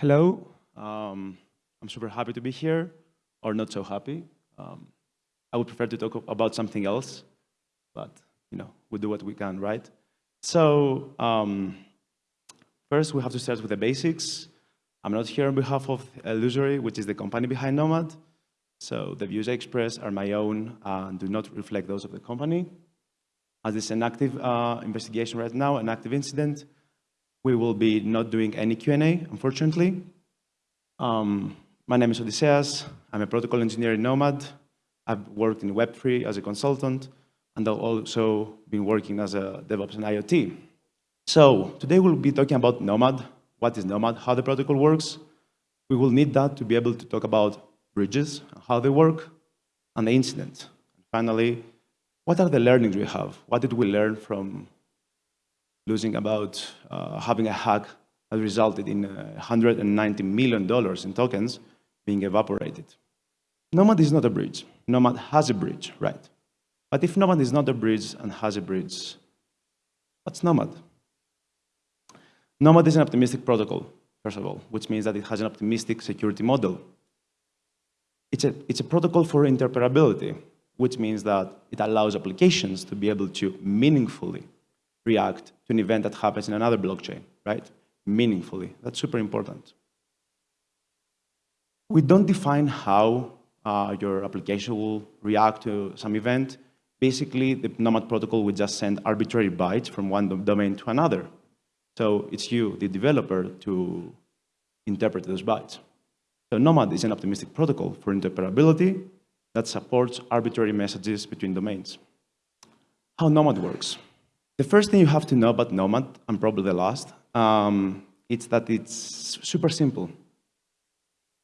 Hello. Um, I'm super happy to be here, or not so happy. Um, I would prefer to talk about something else, but you know, we do what we can, right? So um, first, we have to start with the basics. I'm not here on behalf of Illusory, which is the company behind Nomad. So the views I express are my own and do not reflect those of the company. As it's an active uh, investigation right now, an active incident, we will be not doing any Q&A, unfortunately. Um, my name is Odysseas. I'm a protocol engineer in Nomad. I've worked in Web3 as a consultant, and I've also been working as a DevOps and IoT. So today we'll be talking about Nomad. What is Nomad? How the protocol works. We will need that to be able to talk about bridges, how they work, and the incident. And finally, what are the learnings we have? What did we learn from losing about uh, having a hack that resulted in $190 uh, in tokens being evaporated? Nomad is not a bridge. Nomad has a bridge, right? But if Nomad is not a bridge and has a bridge, what's Nomad? Nomad is an optimistic protocol, first of all, which means that it has an optimistic security model. It's a, it's a protocol for interoperability, which means that it allows applications to be able to meaningfully react to an event that happens in another blockchain, right? Meaningfully. That's super important. We don't define how uh, your application will react to some event. Basically, the Nomad protocol will just send arbitrary bytes from one domain to another. So it's you, the developer, to interpret those bytes. So Nomad is an optimistic protocol for interoperability that supports arbitrary messages between domains. How Nomad works. The first thing you have to know about Nomad, and probably the last, um, it's that it's super simple.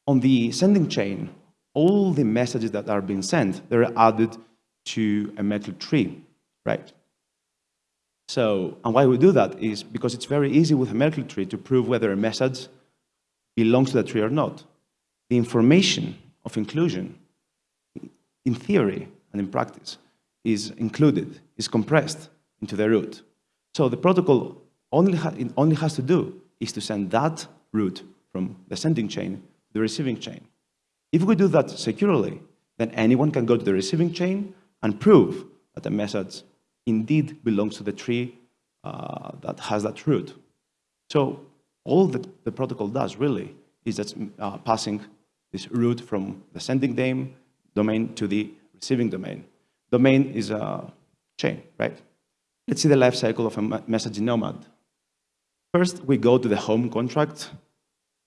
On the sending chain, all the messages that are being sent, they're added to a Merkle tree, right? So, and why we do that is because it's very easy with a Merkle tree to prove whether a message belongs to the tree or not the information of inclusion, in theory and in practice, is included, is compressed into the root. So the protocol only, ha only has to do is to send that root from the sending chain to the receiving chain. If we do that securely, then anyone can go to the receiving chain and prove that the message indeed belongs to the tree uh, that has that root. So all that the protocol does really is just uh, passing this route from the sending domain to the receiving domain. Domain is a chain, right? Let's see the life cycle of a messaging nomad. First, we go to the home contract.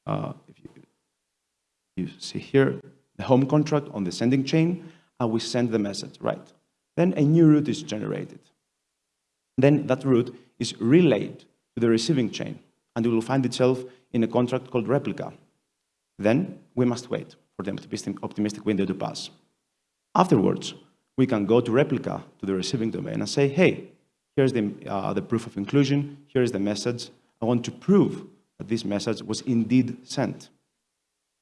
Uh, if you, you see here, the home contract on the sending chain, and we send the message, right? Then a new route is generated. Then that route is relayed to the receiving chain, and it will find itself in a contract called replica. Then we must wait for the optimistic window to pass. Afterwards, we can go to replica to the receiving domain and say, hey, here's the, uh, the proof of inclusion, here is the message. I want to prove that this message was indeed sent.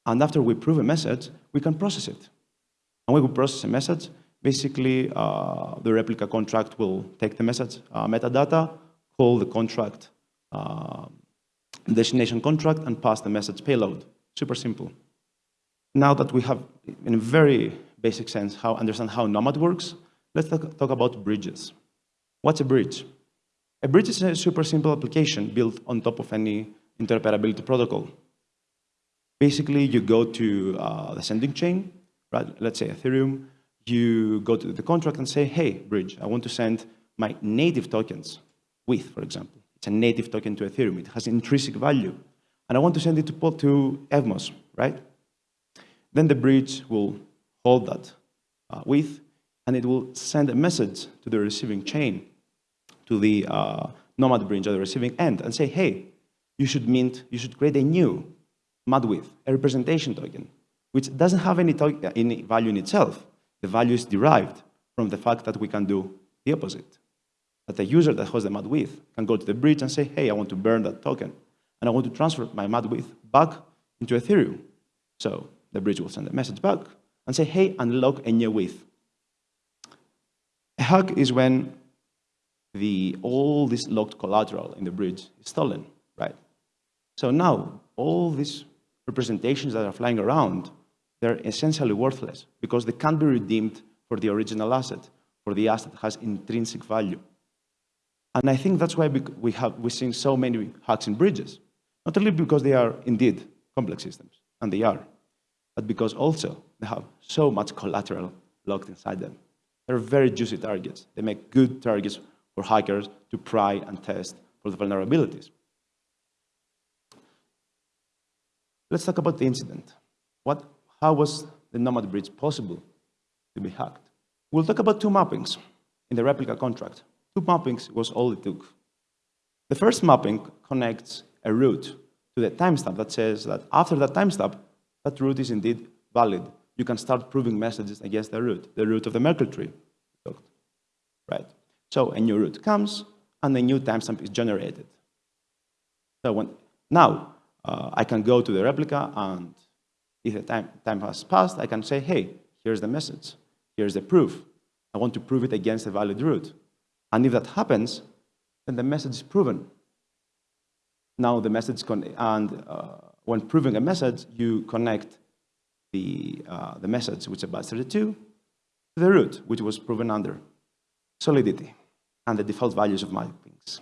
And after we prove a message, we can process it. And when we process a message, basically uh, the replica contract will take the message uh, metadata, call the contract uh, destination contract, and pass the message payload. Super simple. Now that we have, in a very basic sense, how understand how Nomad works, let's talk, talk about bridges. What's a bridge? A bridge is a super simple application built on top of any interoperability protocol. Basically, you go to uh, the sending chain, right? let's say Ethereum, you go to the contract and say, hey, bridge, I want to send my native tokens, WETH, for example. It's a native token to Ethereum. It has intrinsic value. And I want to send it to, to Evmos, right? Then the bridge will hold that uh, WETH, and it will send a message to the receiving chain, to the uh, Nomad bridge or the receiving end, and say, hey, you should mint, you should create a new madWETH, a representation token, which doesn't have any, any value in itself. The value is derived from the fact that we can do the opposite. That the user that has the madWETH can go to the bridge and say, hey, I want to burn that token, and I want to transfer my madWETH back into Ethereum. So the bridge will send a message back and say, hey, unlock a new with. A hack is when the, all this locked collateral in the bridge is stolen, right? So now all these representations that are flying around, they're essentially worthless because they can't be redeemed for the original asset, for the asset that has intrinsic value. And I think that's why we have, we've seen so many hacks and breaches. Not only because they are indeed complex systems, and they are, but because also they have so much collateral locked inside them. They're very juicy targets. They make good targets for hackers to pry and test for the vulnerabilities. Let's talk about the incident. What, how was the Nomad bridge possible to be hacked? We'll talk about two mappings in the replica contract. Two mappings was all it took. The first mapping connects a route to the timestamp that says that after that timestamp, that route is indeed valid. You can start proving messages against the route, the route of the Merkle tree. Right? So a new route comes, and a new timestamp is generated. So when, now, uh, I can go to the replica, and if the time, time has passed, I can say, hey, here's the message. Here's the proof. I want to prove it against a valid route. And if that happens, then the message is proven. Now the message, and uh, when proving a message, you connect the, uh, the message, which is byte 32, to the root, which was proven under solidity and the default values of mappings.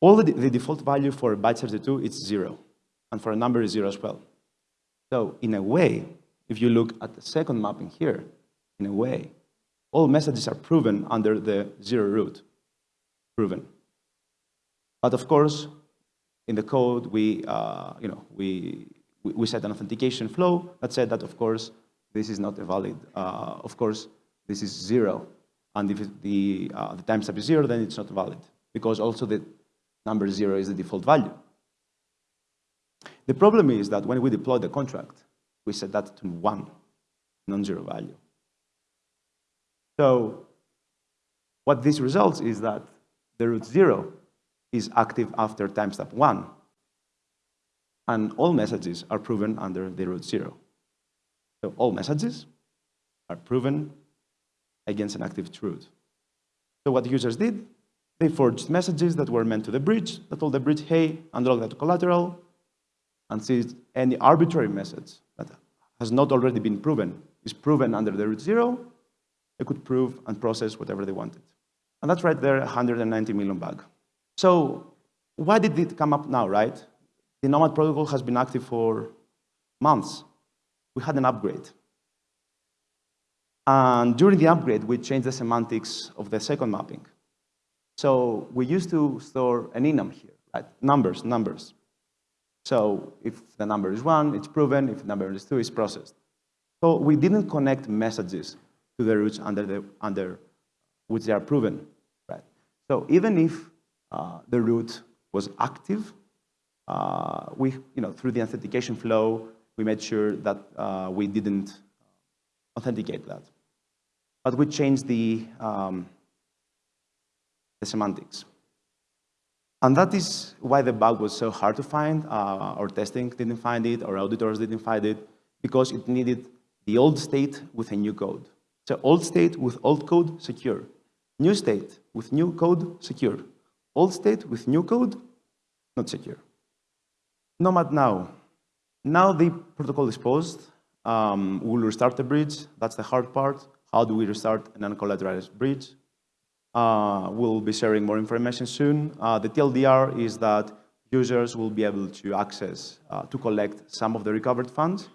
All the, the default value for byte 32 is zero, and for a number is zero as well. So in a way, if you look at the second mapping here, in a way, all messages are proven under the zero root, proven. But of course, in the code, we, uh, you know, we, we set an authentication flow that said that, of course, this is not a valid. Uh, of course, this is zero. And if the, uh, the is zero, then it's not valid, because also the number zero is the default value. The problem is that when we deploy the contract, we set that to one, non-zero value. So what this results is that the root zero is active after timestamp one, and all messages are proven under the root zero. So all messages are proven against an active truth. So what users did, they forged messages that were meant to the bridge, that told the bridge, hey, unlock that collateral, and seized any arbitrary message that has not already been proven, is proven under the root zero, they could prove and process whatever they wanted. And that's right there, 190 million bug. So why did it come up now, right? The Nomad protocol has been active for months. We had an upgrade. And during the upgrade, we changed the semantics of the second mapping. So we used to store an enum here, right? Numbers, numbers. So if the number is one, it's proven. If the number is two, it's processed. So we didn't connect messages to the roots under, the, under which they are proven, right? So even if uh, the root was active, uh, we, you know, through the authentication flow, we made sure that uh, we didn't authenticate that. But we changed the, um, the semantics. And that is why the bug was so hard to find. Uh, our testing didn't find it, our auditors didn't find it, because it needed the old state with a new code. So old state with old code, secure. New state with new code, secure. Old state with new code, not secure. Nomad now. Now the protocol is posed. Um, we'll restart the bridge. That's the hard part. How do we restart an uncollateralized bridge? Uh, we'll be sharing more information soon. Uh, the TLDR is that users will be able to access, uh, to collect some of the recovered funds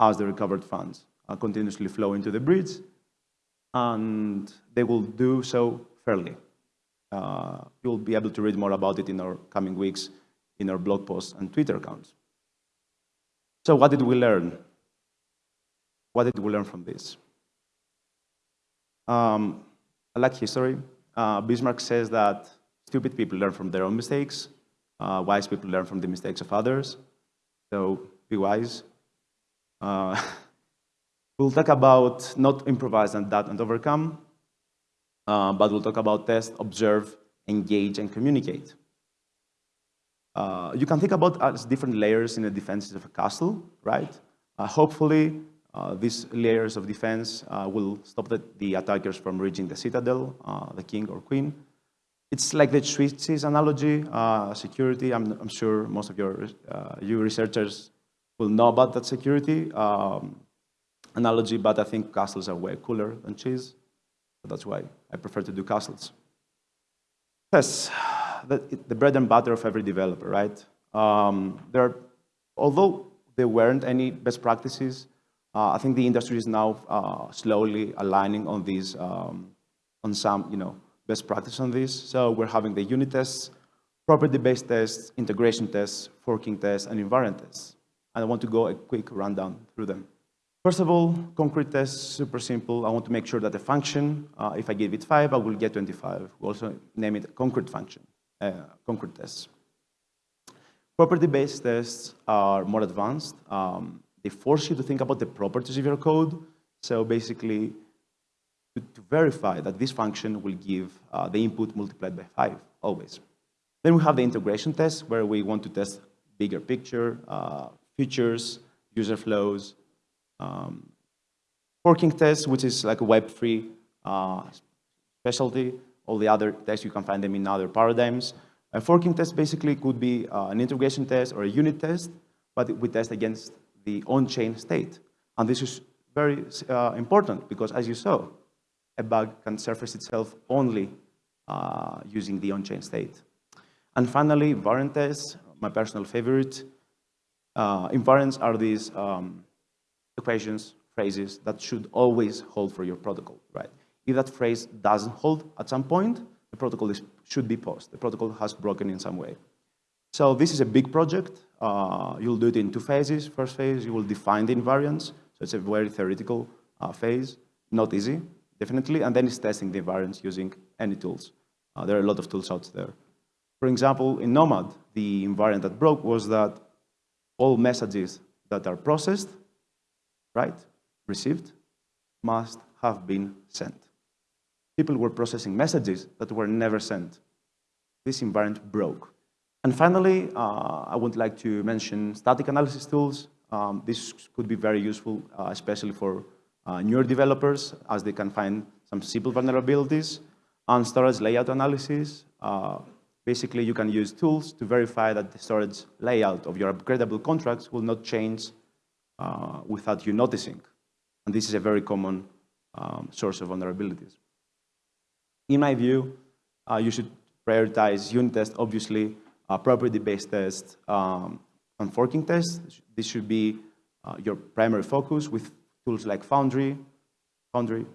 as the recovered funds uh, continuously flow into the bridge, and they will do so fairly. Uh, you'll be able to read more about it in our coming weeks in our blog posts and Twitter accounts. So what did we learn? What did we learn from this? Um, I like history. Uh, Bismarck says that stupid people learn from their own mistakes. Uh, wise people learn from the mistakes of others. So be wise. Uh, we'll talk about not improvise and that and overcome, uh, but we'll talk about test, observe, engage, and communicate. Uh, you can think about as different layers in the defenses of a castle, right? Uh, hopefully, these layers of defense uh, will stop the, the, attackers from reaching the citadel, uh, the king or queen. It's like the Swiss cheese analogy, uh, security. I'm, I'm, sure most of your uh, you researchers will know about that security um, analogy, but I think castles are way cooler than cheese. So that's why I prefer to do castles. Yes, the, the bread and butter of every developer, right? Um, there are, although there weren't any best practices, uh, I think the industry is now uh, slowly aligning on these, um, on some, you know, best practice on this. So we're having the unit tests, property-based tests, integration tests, forking tests, and invariant tests. And I want to go a quick rundown through them. First of all, concrete tests, super simple. I want to make sure that the function, uh, if I give it 5, I will get 25. We also name it concrete function, uh, concrete tests. Property-based tests are more advanced. Um, they force you to think about the properties of your code. So basically, to, to verify that this function will give uh, the input multiplied by 5, always. Then we have the integration test, where we want to test bigger picture, uh, features, user flows, um, forking tests, which is like a Web3 uh, specialty. All the other tests, you can find them in other paradigms. A forking test basically could be uh, an integration test or a unit test, but we test against the on-chain state. And this is very uh, important because, as you saw, a bug can surface itself only uh, using the on-chain state. And finally, invariant tests, my personal favorite. Uh, invariants are these um, equations, phrases that should always hold for your protocol, right? If that phrase doesn't hold at some point, the protocol is, should be paused. The protocol has broken in some way. So this is a big project. Uh, you'll do it in two phases. First phase, you will define the invariants. So it's a very theoretical uh, phase, not easy, definitely. And then it's testing the invariants using any tools. Uh, there are a lot of tools out there. For example, in Nomad, the invariant that broke was that all messages that are processed right, received, must have been sent. People were processing messages that were never sent. This invariant broke. And finally, uh, I would like to mention static analysis tools. Um, this could be very useful, uh, especially for uh, newer developers, as they can find some simple vulnerabilities. And storage layout analysis, uh, basically you can use tools to verify that the storage layout of your upgradable contracts will not change uh, without you noticing. And this is a very common um, source of vulnerabilities. In my view, uh, you should prioritize unit tests, obviously, uh, property-based tests, um, and forking tests. This should be uh, your primary focus with tools like Foundry. Foundry.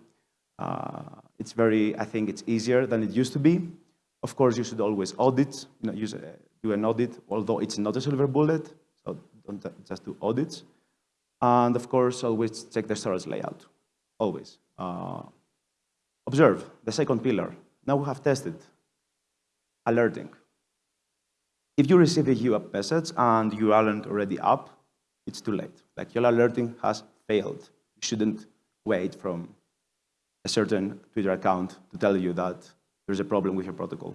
Uh, it's very, I think it's easier than it used to be. Of course, you should always audit, you know, use, uh, do an audit, although it's not a silver bullet, so don't just do audits. And of course, always check the storage layout, always. Uh, observe, the second pillar. Now we have tested alerting. If you receive a UAP message and you aren't already up, it's too late. Like your alerting has failed. You shouldn't wait from a certain Twitter account to tell you that there's a problem with your protocol.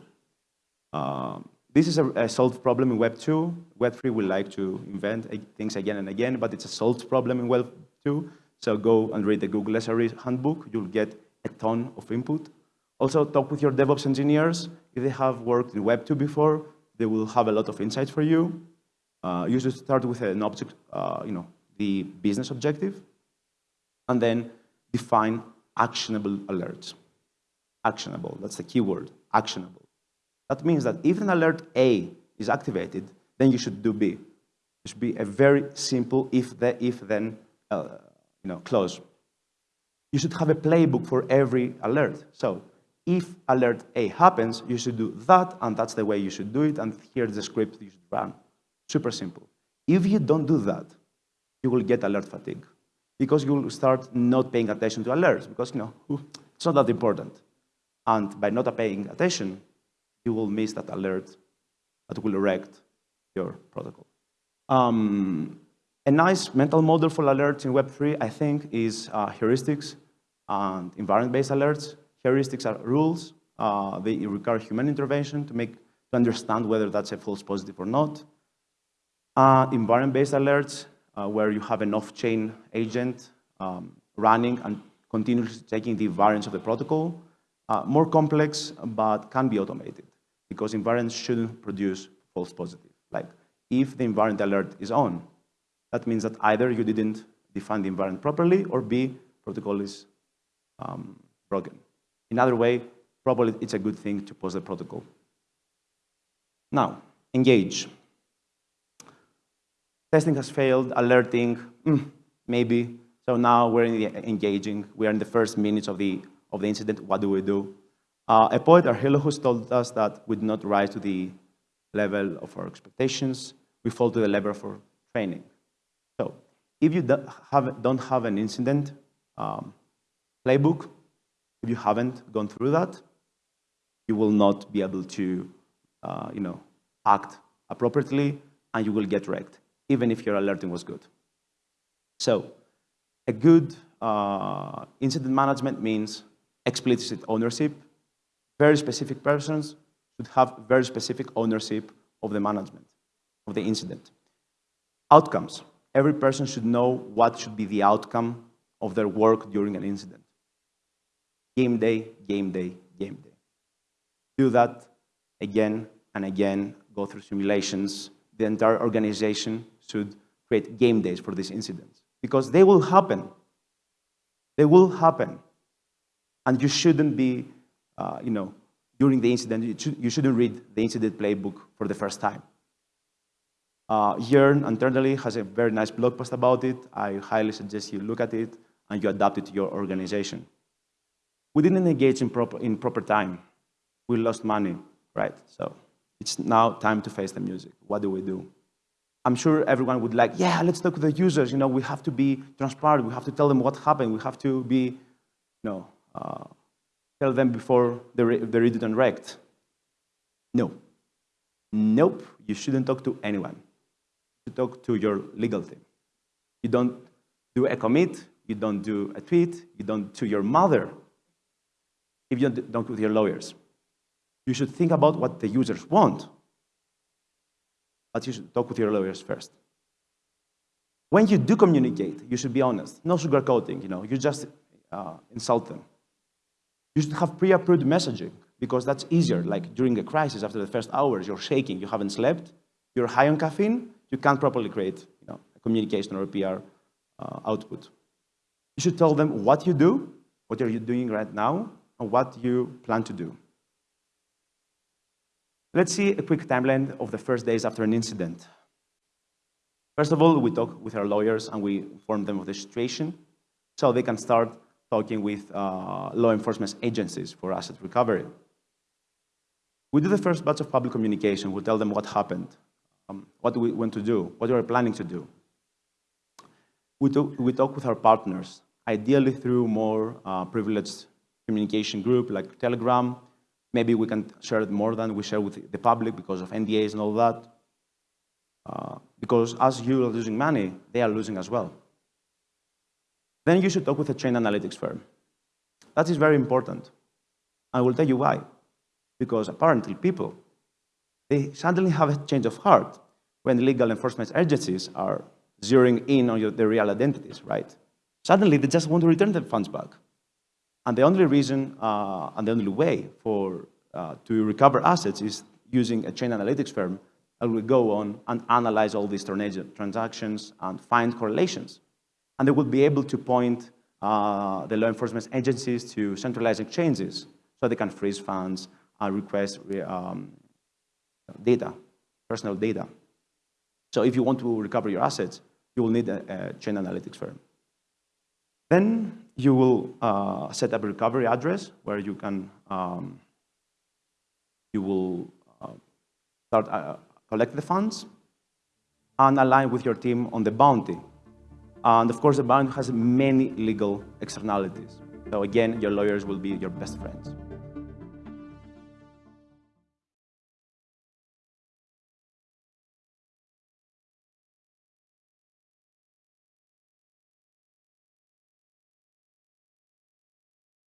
Um, this is a, a, solved problem in Web 2. Web 3 will like to invent things again and again, but it's a solved problem in Web 2. So go and read the Google SRE handbook. You'll get a ton of input. Also, talk with your DevOps engineers. If they have worked in Web 2 before, they will have a lot of insights for you. Uh, you should start with an object, uh, you know, the business objective, and then define actionable alerts. Actionable, that's the keyword, actionable. That means that if an alert A is activated, then you should do B. It should be a very simple if, the, if then uh, you know, clause. You should have a playbook for every alert. So if alert A happens, you should do that, and that's the way you should do it, and here's the script you should run. Super simple. If you don't do that, you will get alert fatigue because you will start not paying attention to alerts because you know it's not that important. And by not paying attention, you will miss that alert that will wreck your protocol. Um, a nice mental model for alerts in Web3, I think, is uh, heuristics and invariant-based alerts. Heuristics are rules. Uh, they require human intervention to make to understand whether that's a false positive or not. Uh, invariant-based alerts, uh, where you have an off-chain agent um, running and continuously checking the invariants of the protocol. Uh, more complex, but can be automated. because invariants shouldn't produce false positives. Like if the invariant alert is on, that means that either you didn't define the invariant properly or B, protocol is um, broken. In other way, probably it's a good thing to pause the protocol. Now, engage. Testing has failed, alerting, mm, maybe. So now we're engaging. We are in the first minutes of the, of the incident. What do we do? Uh, a poet, Archilochus, told us that we did not rise to the level of our expectations. We fall to the level of our training. So if you don't have, don't have an incident um, playbook, if you haven't gone through that, you will not be able to, uh, you know, act appropriately, and you will get wrecked even if your alerting was good. So a good uh, incident management means explicit ownership. Very specific persons should have very specific ownership of the management, of the incident. Outcomes. Every person should know what should be the outcome of their work during an incident. Game day, game day, game day. Do that again and again, go through simulations. The entire organization should create game days for these incidents because they will happen. They will happen. And you shouldn't be, uh, you know, during the incident, you, should, you shouldn't read the incident playbook for the first time. Uh, Yearn internally has a very nice blog post about it. I highly suggest you look at it and you adapt it to your organization. We didn't engage in proper, in proper time. We lost money, right? So it's now time to face the music. What do we do? I'm sure everyone would like, yeah, let's talk to the users. You know, we have to be transparent. We have to tell them what happened. We have to be, you know, uh, tell them before they're, they're and wrecked. No. Nope, you shouldn't talk to anyone. You talk to your legal team. You don't do a commit, you don't do a tweet, you don't to your mother, if you don't talk with your lawyers. You should think about what the users want but you should talk with your lawyers first. When you do communicate, you should be honest. No sugarcoating, you know, you just uh, insult them. You should have pre-approved messaging because that's easier. Like during a crisis, after the first hours, you're shaking, you haven't slept, you're high on caffeine, you can't properly create you know, a communication or a PR uh, output. You should tell them what you do, what are you doing right now, and what you plan to do. Let's see a quick timeline of the first days after an incident. First of all, we talk with our lawyers and we inform them of the situation so they can start talking with uh, law enforcement agencies for asset recovery. We do the first batch of public communication. We tell them what happened, um, what we want to do, what we are planning to do. We talk, we talk with our partners, ideally through more uh, privileged communication group like Telegram, Maybe we can share it more than we share with the public because of NDAs and all that. Uh, because as you are losing money, they are losing as well. Then you should talk with a chain analytics firm. That is very important. I will tell you why. Because apparently people, they suddenly have a change of heart when legal enforcement agencies are zeroing in on your, their real identities, right? Suddenly they just want to return the funds back. And the only reason uh, and the only way for uh, to recover assets is using a chain analytics firm that will go on and analyze all these transactions and find correlations. And they will be able to point uh, the law enforcement agencies to centralized exchanges so they can freeze funds and request um, data, personal data. So if you want to recover your assets, you will need a, a chain analytics firm. Then you will uh, set up a recovery address where you can, um, you will uh, start uh, collect the funds and align with your team on the bounty. And of course, the bounty has many legal externalities. So again, your lawyers will be your best friends.